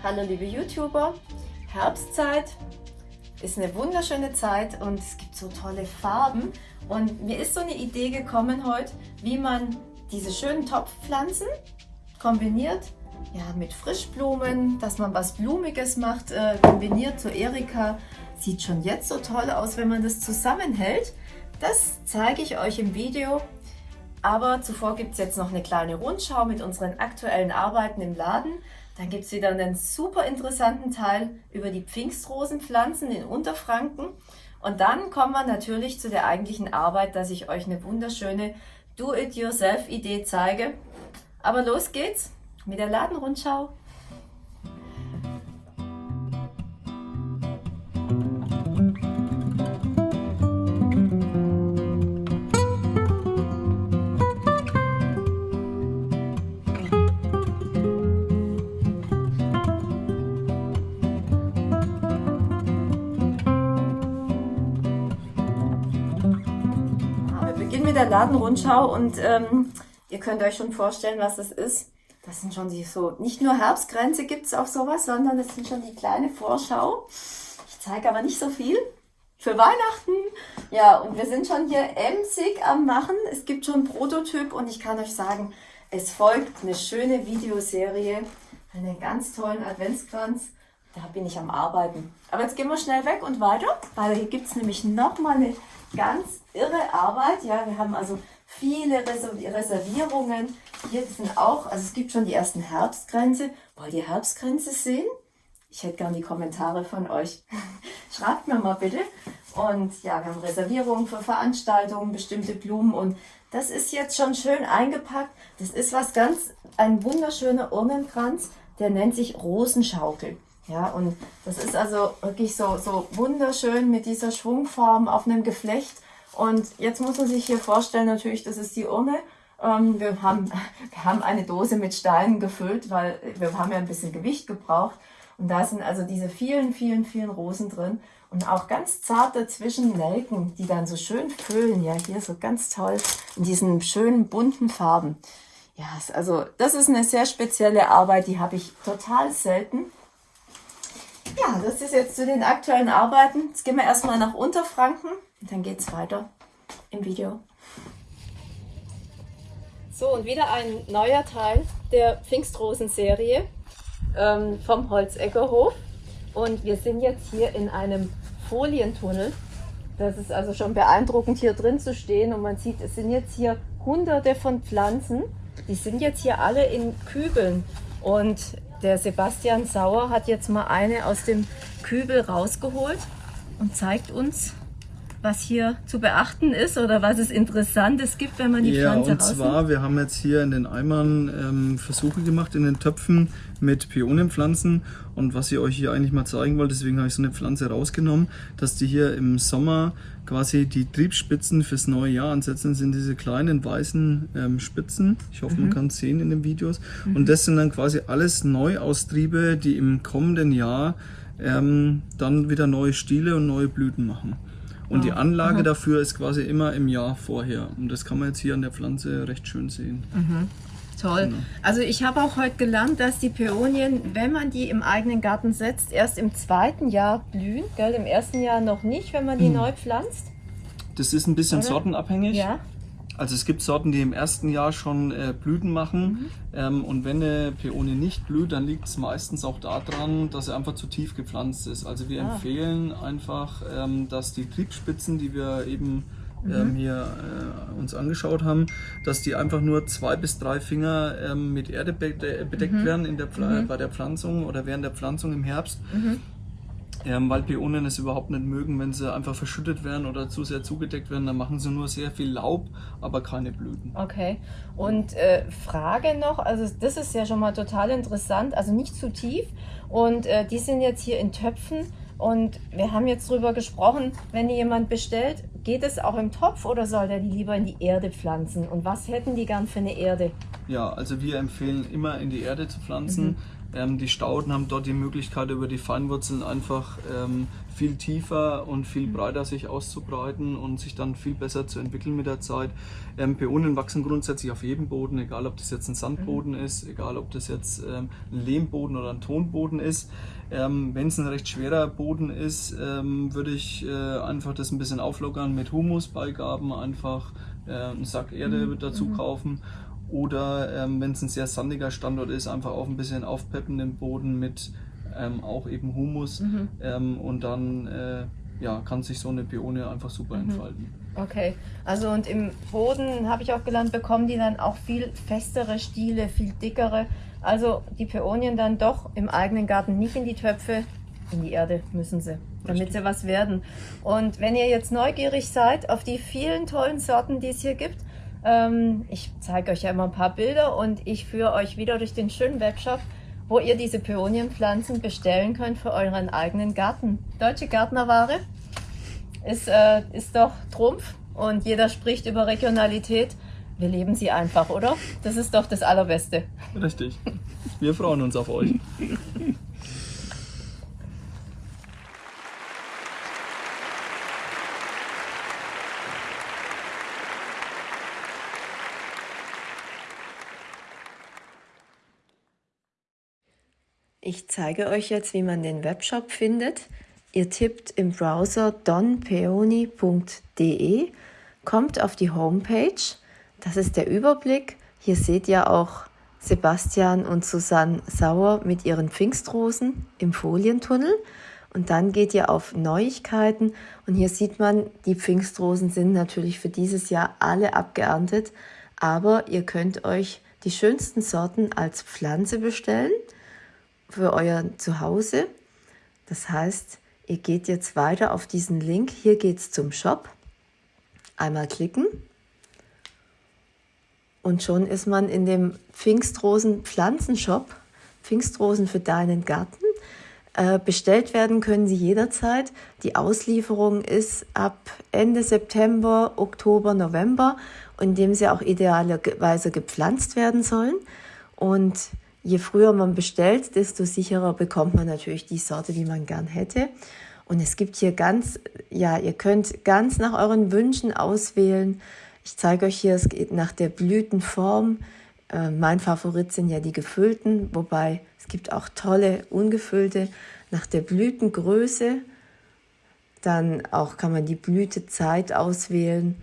Hallo liebe YouTuber, Herbstzeit ist eine wunderschöne Zeit und es gibt so tolle Farben und mir ist so eine Idee gekommen heute, wie man diese schönen Topfpflanzen kombiniert ja, mit Frischblumen, dass man was Blumiges macht, äh, kombiniert zu Erika. Sieht schon jetzt so toll aus, wenn man das zusammenhält. Das zeige ich euch im Video. Aber zuvor gibt es jetzt noch eine kleine Rundschau mit unseren aktuellen Arbeiten im Laden. Dann gibt es wieder einen super interessanten Teil über die Pfingstrosenpflanzen in Unterfranken. Und dann kommen wir natürlich zu der eigentlichen Arbeit, dass ich euch eine wunderschöne Do-it-yourself-Idee zeige. Aber los geht's mit der Ladenrundschau. Der Ladenrundschau und ähm, ihr könnt euch schon vorstellen, was das ist. Das sind schon die so, nicht nur Herbstgrenze gibt es auch sowas, sondern das sind schon die kleine Vorschau. Ich zeige aber nicht so viel. Für Weihnachten. Ja, und wir sind schon hier emsig am Machen. Es gibt schon Prototyp und ich kann euch sagen, es folgt eine schöne Videoserie, einen ganz tollen Adventskranz. Da bin ich am Arbeiten. Aber jetzt gehen wir schnell weg und weiter, weil hier gibt es nämlich nochmal eine ganz irre Arbeit. Ja, wir haben also viele Reservierungen. Hier sind auch, also es gibt schon die ersten Herbstgrenze. Wollt ihr Herbstgrenze sehen? Ich hätte gern die Kommentare von euch. Schreibt mir mal bitte. Und ja, wir haben Reservierungen für Veranstaltungen, bestimmte Blumen und das ist jetzt schon schön eingepackt. Das ist was ganz, ein wunderschöner Urnenkranz, der nennt sich Rosenschaukel. Ja, und das ist also wirklich so, so wunderschön mit dieser Schwungform auf einem Geflecht. Und jetzt muss man sich hier vorstellen, natürlich, das ist die Urne. Ähm, wir, haben, wir haben eine Dose mit Steinen gefüllt, weil wir haben ja ein bisschen Gewicht gebraucht. Und da sind also diese vielen, vielen, vielen Rosen drin. Und auch ganz zart dazwischen Nelken, die dann so schön füllen. Ja, hier so ganz toll in diesen schönen bunten Farben. Ja, also das ist eine sehr spezielle Arbeit, die habe ich total selten. Ja, das ist jetzt zu den aktuellen Arbeiten. Jetzt gehen wir erstmal nach Unterfranken und dann geht es weiter im Video. So, und wieder ein neuer Teil der Pfingstrosen-Serie ähm, vom Holzeckerhof. Und wir sind jetzt hier in einem Folientunnel. Das ist also schon beeindruckend, hier drin zu stehen. Und man sieht, es sind jetzt hier hunderte von Pflanzen. Die sind jetzt hier alle in Kübeln. Und der Sebastian Sauer hat jetzt mal eine aus dem Kübel rausgeholt und zeigt uns, was hier zu beachten ist oder was es Interessantes gibt, wenn man die ja, Pflanze und zwar, wir haben jetzt hier in den Eimern ähm, Versuche gemacht, in den Töpfen mit Pionenpflanzen und was ich euch hier eigentlich mal zeigen wollte, deswegen habe ich so eine Pflanze rausgenommen, dass die hier im Sommer quasi die Triebspitzen fürs neue Jahr ansetzen, sind diese kleinen weißen ähm, Spitzen. Ich hoffe, mhm. man kann es sehen in den Videos. Mhm. Und das sind dann quasi alles Neuaustriebe, die im kommenden Jahr ähm, dann wieder neue Stiele und neue Blüten machen. Und die Anlage Aha. dafür ist quasi immer im Jahr vorher. Und das kann man jetzt hier an der Pflanze recht schön sehen. Mhm. Toll. Genau. Also ich habe auch heute gelernt, dass die Peonien, wenn man die im eigenen Garten setzt, erst im zweiten Jahr blühen. Gell? Im ersten Jahr noch nicht, wenn man die mhm. neu pflanzt. Das ist ein bisschen Oder? sortenabhängig. Ja. Also es gibt Sorten, die im ersten Jahr schon äh, Blüten machen mhm. ähm, und wenn eine Peonie nicht blüht, dann liegt es meistens auch daran, dass sie einfach zu tief gepflanzt ist. Also wir ah. empfehlen einfach, ähm, dass die Triebspitzen, die wir eben mhm. ähm, hier äh, uns angeschaut haben, dass die einfach nur zwei bis drei Finger ähm, mit Erde bedeckt mhm. werden in der mhm. bei der Pflanzung oder während der Pflanzung im Herbst. Mhm ähm, weil Peonen es überhaupt nicht mögen, wenn sie einfach verschüttet werden oder zu sehr zugedeckt werden. Dann machen sie nur sehr viel Laub, aber keine Blüten. Okay. Und äh, Frage noch, also das ist ja schon mal total interessant, also nicht zu tief. Und äh, die sind jetzt hier in Töpfen. Und wir haben jetzt darüber gesprochen, wenn jemand bestellt, geht es auch im Topf oder soll der die lieber in die Erde pflanzen? Und was hätten die gern für eine Erde? Ja, also wir empfehlen immer in die Erde zu pflanzen. Mhm Ähm, die Stauden haben dort die Möglichkeit, über die Feinwurzeln einfach ähm, viel tiefer und viel mhm. breiter sich auszubreiten und sich dann viel besser zu entwickeln mit der Zeit. Ähm, Peonien wachsen grundsätzlich auf jedem Boden, egal ob das jetzt ein Sandboden mhm. ist, egal ob das jetzt ähm, ein Lehmboden oder ein Tonboden ist. Ähm, Wenn es ein recht schwerer Boden ist, ähm, würde ich äh, einfach das ein bisschen auflockern mit Humusbeigaben, einfach äh, einen Sack Erde mhm. dazu mhm. Oder ähm, wenn es ein sehr sandiger Standort ist, einfach auch ein bisschen aufpeppen den Boden mit ähm, auch eben Humus mhm. ähm, und dann äh, ja, kann sich so eine Peonie einfach super mhm. entfalten. Okay, also und im Boden habe ich auch gelernt, bekommen die dann auch viel festere Stiele, viel dickere. Also die Peonien dann doch im eigenen Garten nicht in die Töpfe, in die Erde müssen sie, damit Richtig. sie was werden. Und wenn ihr jetzt neugierig seid auf die vielen tollen Sorten, die es hier gibt, ähm, ich zeige euch ja immer ein paar Bilder und ich führe euch wieder durch den schönen Webshop, wo ihr diese Peonienpflanzen bestellen könnt für euren eigenen Garten. Deutsche Gärtnerware ist, äh, ist doch Trumpf und jeder spricht über Regionalität. Wir leben sie einfach, oder? Das ist doch das Allerbeste. Richtig. Wir freuen uns auf euch. Ich zeige euch jetzt, wie man den Webshop findet. Ihr tippt im Browser donpeony.de, kommt auf die Homepage. Das ist der Überblick. Hier seht ihr auch Sebastian und Susanne Sauer mit ihren Pfingstrosen im Folientunnel. Und dann geht ihr auf Neuigkeiten und hier sieht man, die Pfingstrosen sind natürlich für dieses Jahr alle abgeerntet, aber ihr könnt euch die schönsten Sorten als Pflanze bestellen für euer Zuhause. Das heißt, ihr geht jetzt weiter auf diesen Link. Hier geht es zum Shop. Einmal klicken. Und schon ist man in dem Pfingstrosen Pflanzenshop. Pfingstrosen für deinen Garten. Äh, bestellt werden können sie jederzeit. Die Auslieferung ist ab Ende September, Oktober, November, in dem sie auch idealerweise gepflanzt werden sollen. Und je früher man bestellt, desto sicherer bekommt man natürlich die Sorte, die man gern hätte. Und es gibt hier ganz, ja, ihr könnt ganz nach euren Wünschen auswählen. Ich zeige euch hier, es geht nach der Blütenform. Äh, mein Favorit sind ja die gefüllten, wobei es gibt auch tolle ungefüllte. Nach der Blütengröße, dann auch kann man die Blütezeit auswählen.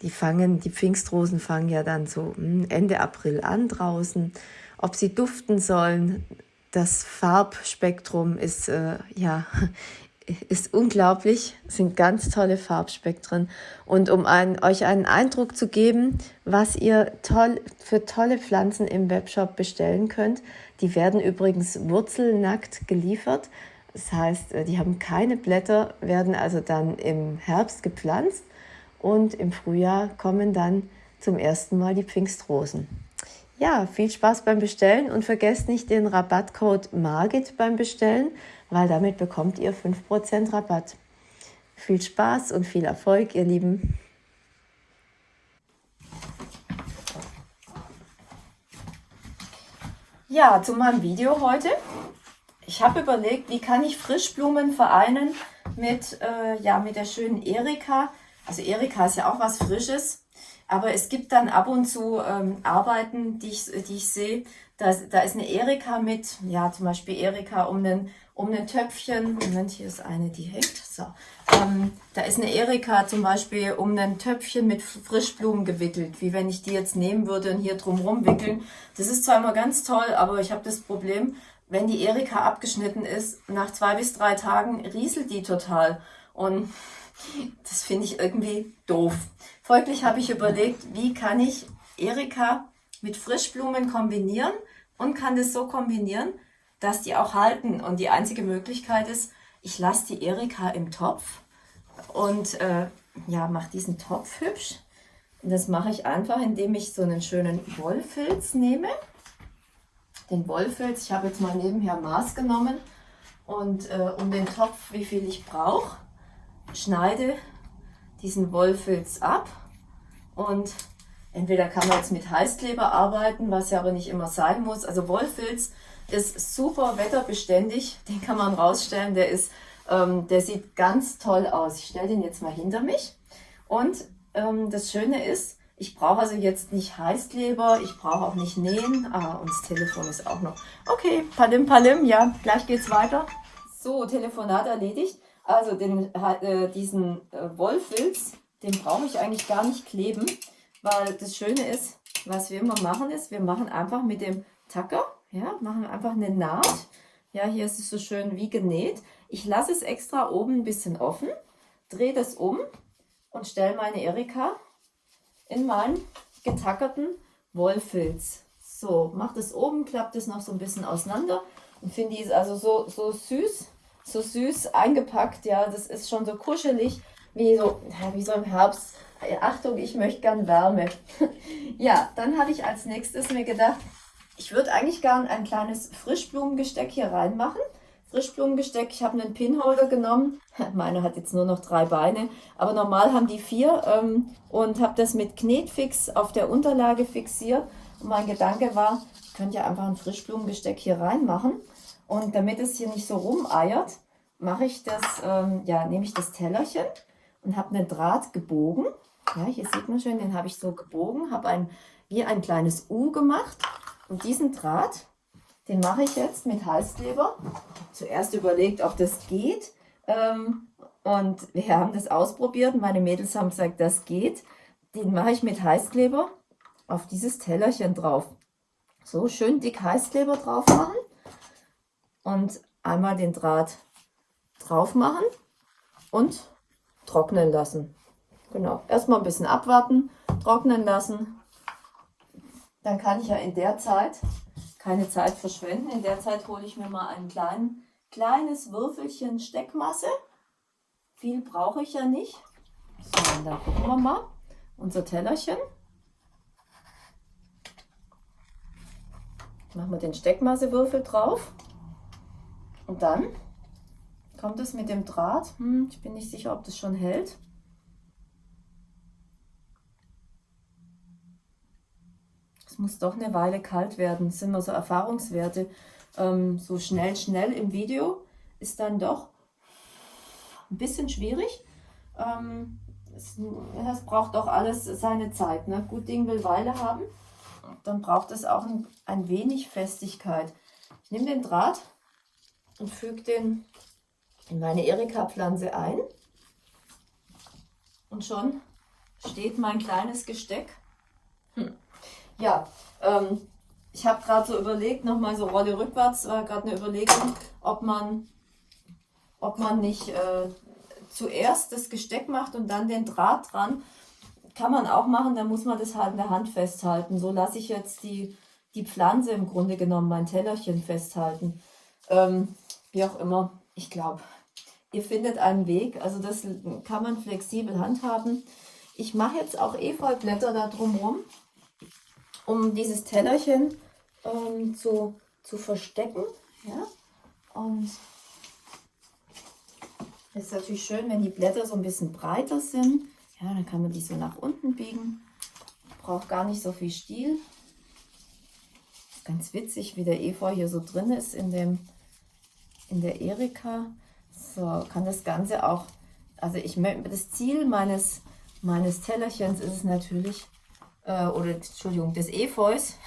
Die fangen, die Pfingstrosen fangen ja dann so hm, Ende April an draußen ob sie duften sollen. Das Farbspektrum ist, äh, ja, ist unglaublich, es sind ganz tolle Farbspektren. Und um ein, euch einen Eindruck zu geben, was ihr toll, für tolle Pflanzen im Webshop bestellen könnt, die werden übrigens wurzelnackt geliefert. Das heißt, äh, die haben keine Blätter, werden also dann im Herbst gepflanzt und im Frühjahr kommen dann zum ersten Mal die Pfingstrosen. Ja, viel Spaß beim Bestellen und vergesst nicht den Rabattcode MARGIT beim Bestellen, weil damit bekommt ihr 5% Rabatt. Viel Spaß und viel Erfolg, ihr Lieben. Ja, zu meinem Video heute. Ich habe überlegt, wie kann ich Frischblumen vereinen mit, äh, ja, mit der schönen Erika. Also Erika ist ja auch was Frisches. Aber es gibt dann ab und zu ähm, Arbeiten, die ich, die ich sehe. Da, da ist eine Erika mit, ja, zum Beispiel Erika um einen, um ein Töpfchen. Moment, hier ist eine, die hängt. So. Ähm, da ist eine Erika zum Beispiel um ein Töpfchen mit Frischblumen gewickelt, wie wenn ich die jetzt nehmen würde und hier drumherum wickeln. Das ist zwar immer ganz toll, aber ich habe das Problem, wenn die Erika abgeschnitten ist, nach zwei bis drei Tagen rieselt die total. Und das finde ich irgendwie doof. Folglich habe ich überlegt, wie kann ich Erika mit Frischblumen kombinieren und kann das so kombinieren, dass die auch halten. Und die einzige Möglichkeit ist, ich lasse die Erika im Topf und äh, ja, mache diesen Topf hübsch. Und das mache ich einfach, indem ich so einen schönen Wollfilz nehme. Den Wollfilz, ich habe jetzt mal nebenher Maß genommen und äh, um den Topf, wie viel ich brauche schneide diesen Wollfilz ab und entweder kann man jetzt mit Heißkleber arbeiten, was ja aber nicht immer sein muss. Also Wollfilz ist super wetterbeständig. Den kann man rausstellen. Der ist, ähm, der sieht ganz toll aus. Ich stelle den jetzt mal hinter mich. Und ähm, das Schöne ist, ich brauche also jetzt nicht Heißkleber, ich brauche auch nicht nähen. Ah, und das Telefon ist auch noch. Okay, palim palim, ja, gleich geht's weiter. So, Telefonat erledigt. Also den, äh, diesen äh, Wollfilz, den brauche ich eigentlich gar nicht kleben, weil das Schöne ist, was wir immer machen ist, wir machen einfach mit dem Tacker, ja, machen einfach eine Naht. Ja, hier ist es so schön wie genäht. Ich lasse es extra oben ein bisschen offen, drehe das um und stelle meine Erika in meinen getackerten Wollfilz. So, macht es oben, klappt es noch so ein bisschen auseinander und finde die ist also so, so süß, so süß eingepackt. Ja, das ist schon so kuschelig, wie so, wie so im Herbst. Achtung, ich möchte gern Wärme. ja, dann habe ich als nächstes mir gedacht, ich würde eigentlich gern ein kleines Frischblumengesteck hier reinmachen. Frischblumengesteck. Ich habe einen Pinholder genommen. Meine hat jetzt nur noch drei Beine, aber normal haben die vier ähm, und habe das mit Knetfix auf der Unterlage fixiert. Und mein Gedanke war, ich könnte ja einfach ein Frischblumengesteck hier reinmachen. Und damit es hier nicht so rumeiert, mache ich das, ähm, ja, nehme ich das Tellerchen und habe einen Draht gebogen. Ja, hier sieht man schön, den habe ich so gebogen, habe ein, wie ein kleines U gemacht. Und diesen Draht den mache ich jetzt mit Heißkleber. Zuerst überlegt, ob das geht. Ähm, und wir haben das ausprobiert. Meine Mädels haben gesagt, das geht. Den mache ich mit Heißkleber auf dieses Tellerchen drauf. So schön dick Heißkleber drauf machen. Und einmal den Draht drauf machen und trocknen lassen. Genau, erstmal ein bisschen abwarten, trocknen lassen. Dann kann ich ja in der Zeit keine Zeit verschwenden. In der Zeit hole ich mir mal ein klein, kleines Würfelchen Steckmasse. Viel brauche ich ja nicht. So, dann gucken wir mal. Unser Tellerchen. Machen wir den Steckmassewürfel drauf. Und dann kommt es mit dem Draht. Hm, ich bin nicht sicher, ob das schon hält. muss doch eine Weile kalt werden. Das sind immer so Erfahrungswerte. Ähm, so schnell, schnell im Video ist dann doch ein bisschen schwierig. Ähm, es, es, braucht doch alles seine Zeit. Ne? Gut Ding will Weile haben. Dann braucht es auch ein, ein wenig Festigkeit. Ich nehme den Draht und füge den in meine Erika-Pflanze ein. Und schon steht mein kleines Gesteck. Hm. Ja, ähm, ich habe gerade so überlegt, nochmal so Rolle rückwärts, war gerade eine Überlegung, ob man, ob man nicht äh, zuerst das Gesteck macht und dann den Draht dran. Kann man auch machen, dann muss man das halt in der Hand festhalten. So lasse ich jetzt die, die Pflanze im Grunde genommen, mein Tellerchen festhalten. Ähm, wie auch immer, ich glaube, ihr findet einen Weg. Also das kann man flexibel handhaben. Ich mache jetzt auch Efeublätter da drumherum um dieses Tellerchen ähm, zu, zu verstecken. Ja? Und es ist natürlich schön, wenn die Blätter so ein bisschen breiter sind. Ja, dann kann man die so nach unten biegen. Braucht gar nicht so viel Stiel. Ganz witzig, wie der Efeu hier so drin ist in, dem, in der Erika. So, kann das Ganze auch, also ich das Ziel meines, meines Tellerchens ist es natürlich, äh, oder Entschuldigung, des Efeus.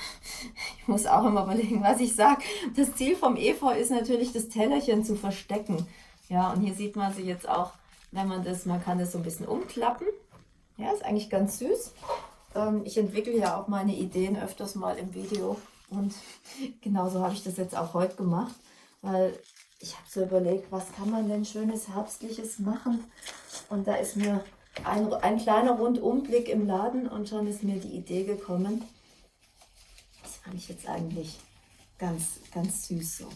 Ich muss auch immer überlegen, was ich sage. Das Ziel vom Efeu ist natürlich, das Tellerchen zu verstecken. Ja, und hier sieht man sie jetzt auch, wenn man das, man kann das so ein bisschen umklappen. Ja, ist eigentlich ganz süß. Ähm, ich entwickle ja auch meine Ideen öfters mal im Video. Und genauso habe ich das jetzt auch heute gemacht, weil ich habe so überlegt, was kann man denn schönes Herbstliches machen? Und da ist mir ein, ein kleiner Rundumblick im Laden und schon ist mir die Idee gekommen. Das fand ich jetzt eigentlich ganz, ganz süß so.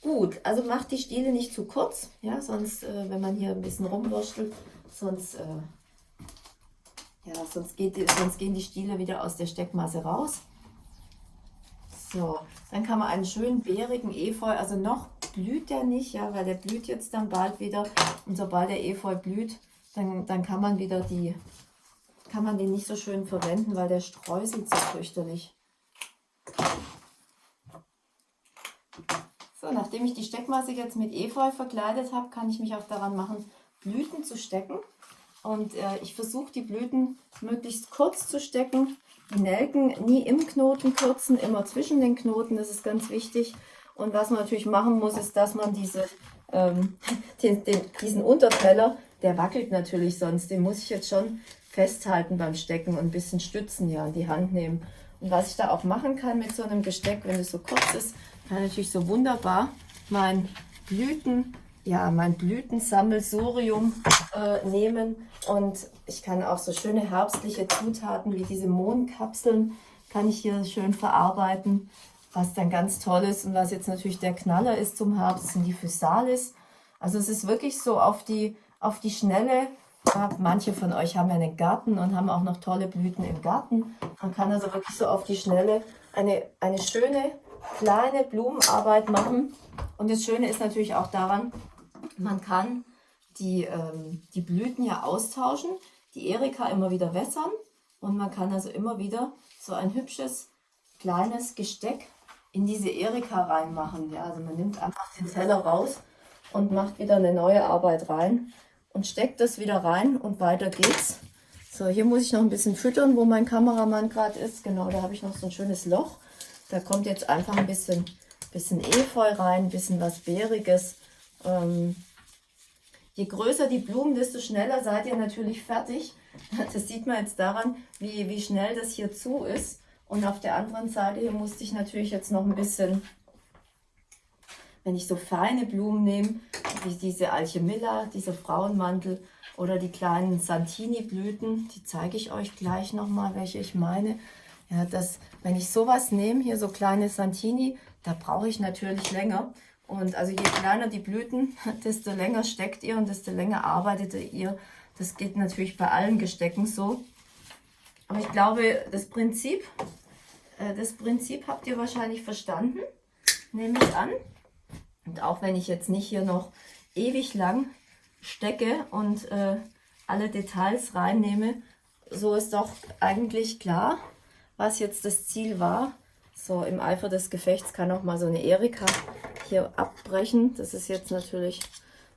Gut, also macht die Stiele nicht zu kurz, ja, sonst, äh, wenn man hier ein bisschen rumwurschtelt, sonst, äh, ja, sonst, geht, sonst gehen die Stiele wieder aus der Steckmasse raus. So, dann kann man einen schönen bärigen Efeu, also noch blüht der nicht, ja, weil der blüht jetzt dann bald wieder. Und sobald der Efeu blüht, dann, dann kann man wieder die, kann man den nicht so schön verwenden, weil der streuselt so fürchterlich. So, nachdem ich die Steckmasse jetzt mit Efeu verkleidet habe, kann ich mich auch daran machen, Blüten zu stecken. Und äh, ich versuche die Blüten möglichst kurz zu stecken. Die Nelken nie im Knoten kürzen, immer zwischen den Knoten, das ist ganz wichtig. Und was man natürlich machen muss, ist, dass man diese, ähm, den, den, diesen Unterteller, der wackelt natürlich sonst, den muss ich jetzt schon festhalten beim Stecken und ein bisschen stützen, ja, in die Hand nehmen. Und was ich da auch machen kann mit so einem Gesteck, wenn es so kurz ist, kann ich natürlich so wunderbar mein Blüten, ja, mein Blütensammelsurium äh, nehmen und ich kann auch so schöne herbstliche Zutaten wie diese Mohnkapseln kann ich hier schön verarbeiten, was dann ganz toll ist und was jetzt natürlich der Knaller ist zum Herbst, sind die Physalis. Also es ist wirklich so auf die, auf die Schnelle Manche von euch haben ja einen Garten und haben auch noch tolle Blüten im Garten. Man kann also wirklich so auf die Schnelle eine, eine schöne kleine Blumenarbeit machen. Und das Schöne ist natürlich auch daran, man kann die, ähm, die Blüten ja austauschen, die Erika immer wieder wässern und man kann also immer wieder so ein hübsches kleines Gesteck in diese Erika reinmachen. Ja, also man nimmt einfach den Teller raus und macht wieder eine neue Arbeit rein und steckt das wieder rein und weiter geht's. So, hier muss ich noch ein bisschen füttern, wo mein Kameramann gerade ist. Genau, da habe ich noch so ein schönes Loch. Da kommt jetzt einfach ein bisschen, bisschen Efeu rein, ein bisschen was Beeriges. Ähm, je größer die Blumen, desto schneller seid ihr natürlich fertig. Das sieht man jetzt daran, wie, wie schnell das hier zu ist. Und auf der anderen Seite hier musste ich natürlich jetzt noch ein bisschen wenn ich so feine Blumen nehme, wie diese Alchemilla, dieser Frauenmantel oder die kleinen Santini-Blüten, die zeige ich euch gleich nochmal, welche ich meine. Ja, das, wenn ich sowas nehme, hier so kleine Santini, da brauche ich natürlich länger. Und also je kleiner die Blüten, desto länger steckt ihr und desto länger arbeitet ihr. Das geht natürlich bei allen Gestecken so. Aber ich glaube, das Prinzip, äh, das Prinzip habt ihr wahrscheinlich verstanden, nehme ich an. Und auch wenn ich jetzt nicht hier noch ewig lang stecke und äh, alle Details reinnehme, so ist doch eigentlich klar, was jetzt das Ziel war. So im Eifer des Gefechts kann auch mal so eine Erika hier abbrechen. Das ist jetzt natürlich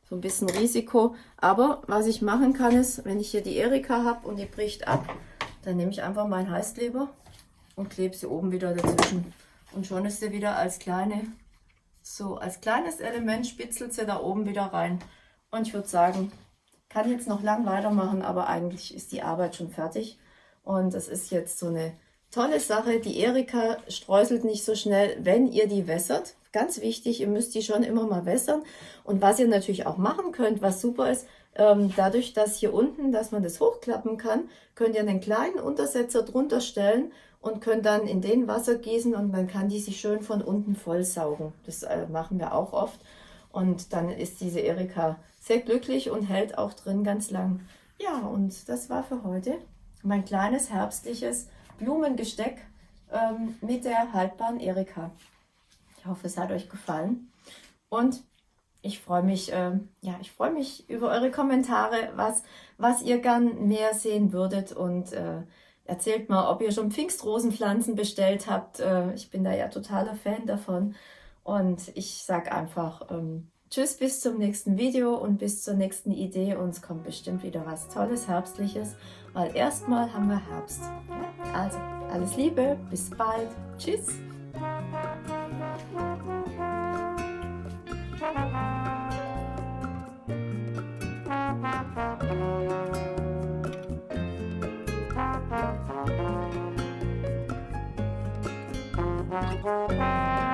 so ein bisschen Risiko. Aber was ich machen kann ist, wenn ich hier die Erika habe und die bricht ab, dann nehme ich einfach meinen Heißkleber und klebe sie oben wieder dazwischen. Und schon ist sie wieder als kleine so, als kleines Element spitzelt sie da oben wieder rein. Und ich würde sagen, kann jetzt noch lang weitermachen, aber eigentlich ist die Arbeit schon fertig. Und es ist jetzt so eine tolle Sache. Die Erika streuselt nicht so schnell, wenn ihr die wässert. Ganz wichtig, ihr müsst die schon immer mal wässern. Und was ihr natürlich auch machen könnt, was super ist, ähm, dadurch, dass hier unten, dass man das hochklappen kann, könnt ihr einen kleinen Untersetzer drunter stellen und könnt dann in den Wasser gießen und dann kann die sich schön von unten vollsaugen. Das äh, machen wir auch oft. Und dann ist diese Erika sehr glücklich und hält auch drin ganz lang. Ja, und das war für heute mein kleines herbstliches Blumengesteck ähm, mit der haltbaren Erika. Ich hoffe, es hat euch gefallen. Und ich freue mich, äh, ja, ich freue mich über eure Kommentare, was, was ihr gern mehr sehen würdet und äh, Erzählt mal, ob ihr schon Pfingstrosenpflanzen bestellt habt. Äh, ich bin da ja totaler Fan davon. Und ich sage einfach ähm, Tschüss bis zum nächsten Video und bis zur nächsten Idee. Uns kommt bestimmt wieder was Tolles, Herbstliches, weil erstmal haben wir Herbst. Also, alles Liebe, bis bald. Tschüss. Música